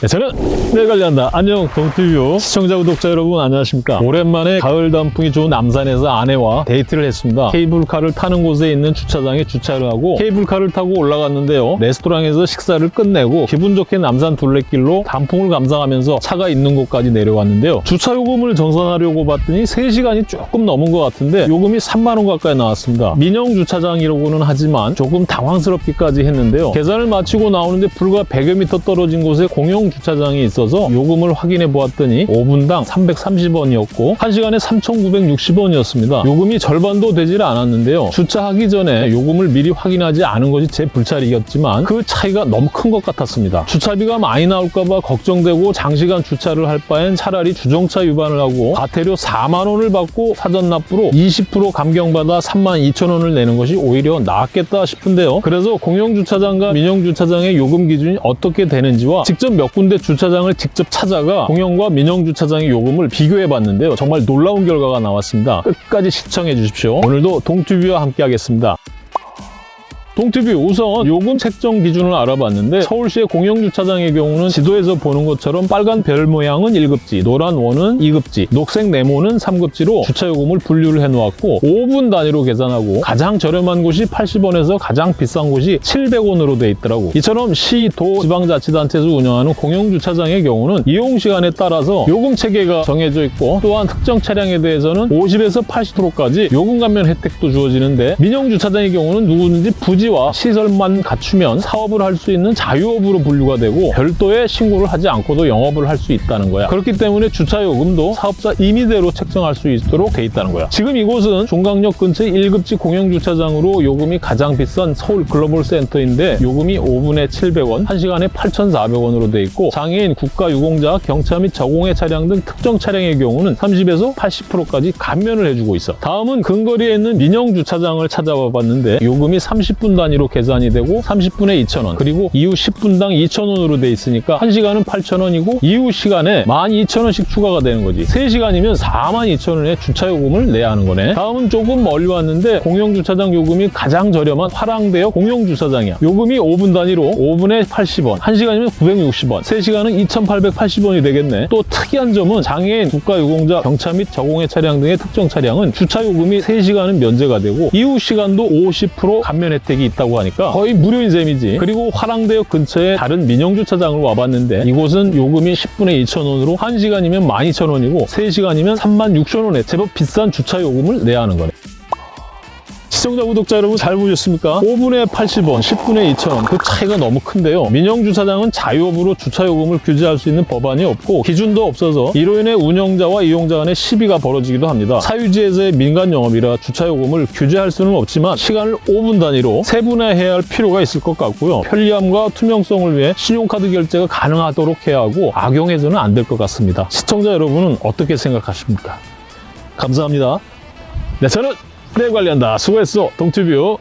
네, 저는 내 관리한다. 안녕 동티뷰 시청자 구독자 여러분 안녕하십니까? 오랜만에 가을 단풍이 좋은 남산에서 아내와 데이트를 했습니다. 케이블카를 타는 곳에 있는 주차장에 주차를 하고 케이블카를 타고 올라갔는데요. 레스토랑에서 식사를 끝내고 기분 좋게 남산 둘레길로 단풍을 감상하면서 차가 있는 곳까지 내려왔는데요. 주차 요금을 정산하려고 봤더니 3시간이 조금 넘은 것 같은데 요금이 3만 원 가까이 나왔습니다. 민영 주차장이라고는 하지만 조금 당황스럽기까지 했는데요. 계산을 마치고 나오는데 불과 100여 미터 떨어진 곳에 공영 주차장이 있어서 요금을 확인해 보았더니 5분당 330원이었고 1시간에 3,960원이었습니다. 요금이 절반도 되질 않았는데요. 주차하기 전에 요금을 미리 확인하지 않은 것이 제 불찰이었지만 그 차이가 너무 큰 것 같았습니다. 주차비가 많이 나올까 봐 걱정되고 장시간 주차를 할 바엔 차라리 주정차 위반을 하고 과태료 4만 원을 받고 사전 납부로 20% 감경받아 3만 2천 원을 내는 것이 오히려 낫겠다 싶은데요. 그래서 공영주차장과 민영주차장의 요금 기준이 어떻게 되는지와 직접 몇 군데 주차장을 직접 찾아가 공영과 민영 주차장의 요금을 비교해 봤는데요. 정말 놀라운 결과가 나왔습니다. 끝까지 시청해 주십시오. 오늘도 동튜브와 함께 하겠습니다. 동티비 우선 요금 책정 기준을 알아봤는데 서울시의 공영주차장의 경우는 지도에서 보는 것처럼 빨간 별 모양은 1급지, 노란 원은 2급지, 녹색 네모는 3급지로 주차요금을 분류를 해놓았고 5분 단위로 계산하고 가장 저렴한 곳이 80원에서 가장 비싼 곳이 700원으로 돼 있더라고. 이처럼 시, 도, 지방자치단체에서 운영하는 공영주차장의 경우는 이용시간에 따라서 요금 체계가 정해져 있고 또한 특정 차량에 대해서는 50에서 80%까지 요금 감면 혜택도 주어지는데 민영주차장의 경우는 누구든지 부지 와 시설만 갖추면 사업을 할 수 있는 자유업으로 분류가 되고 별도의 신고를 하지 않고도 영업을 할 수 있다는 거야. 그렇기 때문에 주차요금도 사업자 임의대로 책정할 수 있도록 돼 있다는 거야. 지금 이곳은 종강역 근처의 1급지 공영주차장으로 요금이 가장 비싼 서울 글로벌 센터인데 요금이 5분에 700원, 1시간에 8,400원으로 돼 있고 장애인, 국가유공자, 경차 및 저공해 차량 등 특정 차량의 경우는 30에서 80%까지 감면을 해주고 있어. 다음은 근거리에 있는 민영 주차장을 찾아봐 봤는데 요금이 30분 단위로 계산이 되고 30분에 2,000원. 그리고 이후 10분당 2,000원으로 돼 있으니까 1시간은 8,000원이고 이후 시간에 12,000원씩 추가가 되는 거지. 3시간이면 42,000원의 주차 요금을 내야 하는 거네. 다음은 조금 멀리 왔는데 공영주차장 요금이 가장 저렴한 화랑대역 공영주차장이야. 요금이 5분 단위로 5분에 80원. 1시간이면 960원. 3시간은 2,880원이 되겠네. 또 특이한 점은 장애인, 국가유공자, 경차 및 저공해 차량 등의 특정 차량은 주차 요금이 3시간은 면제가 되고 이후 시간도 50% 감면 혜택이 있다고 하니까 거의 무료인 셈이지. 그리고 화랑대역 근처에 다른 민영주차장을 와봤는데 이곳은 요금이 10분에 2,000원으로 1시간이면 12,000원이고 3시간이면 36,000원에 제법 비싼 주차 요금을 내야 하는 거네. 시청자, 구독자 여러분 잘 보셨습니까? 5분에 80원, 10분에 2,000원 그 차이가 너무 큰데요. 민영주차장은 자유업으로 주차요금을 규제할 수 있는 법안이 없고 기준도 없어서 이로 인해 운영자와 이용자 간의 시비가 벌어지기도 합니다. 사유지에서의 민간 영업이라 주차요금을 규제할 수는 없지만 시간을 5분 단위로 세분화해야 할 필요가 있을 것 같고요. 편리함과 투명성을 위해 신용카드 결제가 가능하도록 해야 하고 악용해서는 안 될 것 같습니다. 시청자 여러분은 어떻게 생각하십니까? 감사합니다. 네, 저는 내 관리한다. 수고했어. 동튜뷰.